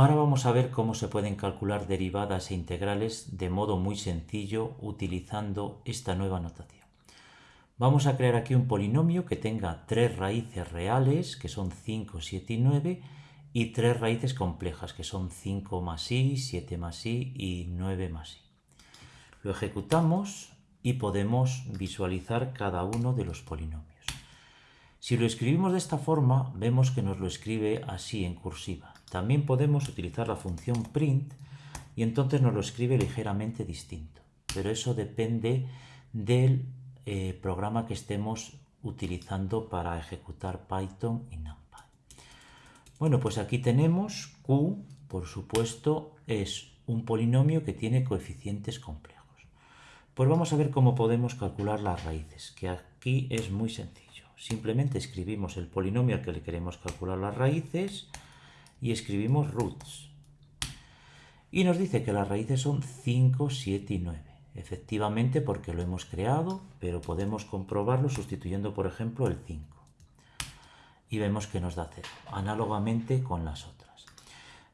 Ahora vamos a ver cómo se pueden calcular derivadas e integrales de modo muy sencillo utilizando esta nueva notación. Vamos a crear aquí un polinomio que tenga tres raíces reales, que son 5, 7 y 9, y tres raíces complejas, que son 5 más i, 7 más i y 9 más i. Lo ejecutamos y podemos visualizar cada uno de los polinomios. Si lo escribimos de esta forma, vemos que nos lo escribe así en cursiva. También podemos utilizar la función print y entonces nos lo escribe ligeramente distinto. Pero eso depende del eh, programa que estemos utilizando para ejecutar Python y NumPy. Bueno, pues aquí tenemos Q, por supuesto, es un polinomio que tiene coeficientes complejos. Pues vamos a ver cómo podemos calcular las raíces, que aquí es muy sencillo. Simplemente escribimos el polinomio al que le queremos calcular las raíces y escribimos roots. Y nos dice que las raíces son 5, 7 y 9. Efectivamente porque lo hemos creado, pero podemos comprobarlo sustituyendo por ejemplo el 5. Y vemos que nos da 0, análogamente con las otras.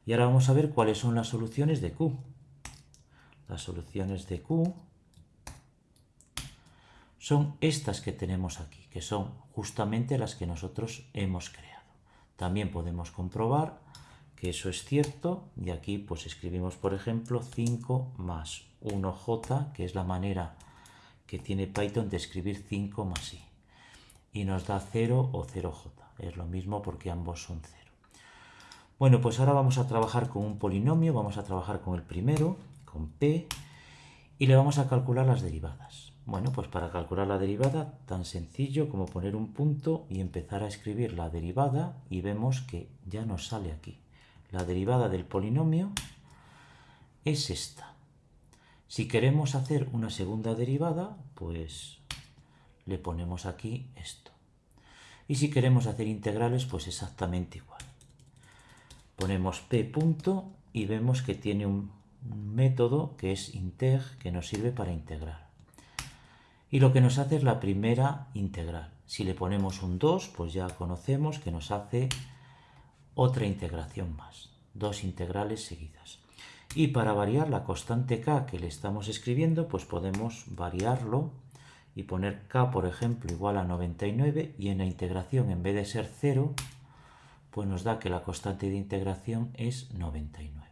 Y ahora vamos a ver cuáles son las soluciones de Q. Las soluciones de Q son estas que tenemos aquí, que son justamente las que nosotros hemos creado. También podemos comprobar que eso es cierto y aquí pues escribimos por ejemplo 5 más 1j que es la manera que tiene Python de escribir 5 más i y nos da 0 o 0j es lo mismo porque ambos son 0 bueno pues ahora vamos a trabajar con un polinomio vamos a trabajar con el primero con p y le vamos a calcular las derivadas bueno, pues para calcular la derivada, tan sencillo como poner un punto y empezar a escribir la derivada y vemos que ya nos sale aquí. La derivada del polinomio es esta. Si queremos hacer una segunda derivada, pues le ponemos aquí esto. Y si queremos hacer integrales, pues exactamente igual. Ponemos p punto y vemos que tiene un método que es integ que nos sirve para integrar. Y lo que nos hace es la primera integral. Si le ponemos un 2, pues ya conocemos que nos hace otra integración más, dos integrales seguidas. Y para variar la constante k que le estamos escribiendo, pues podemos variarlo y poner k, por ejemplo, igual a 99 y en la integración, en vez de ser 0, pues nos da que la constante de integración es 99.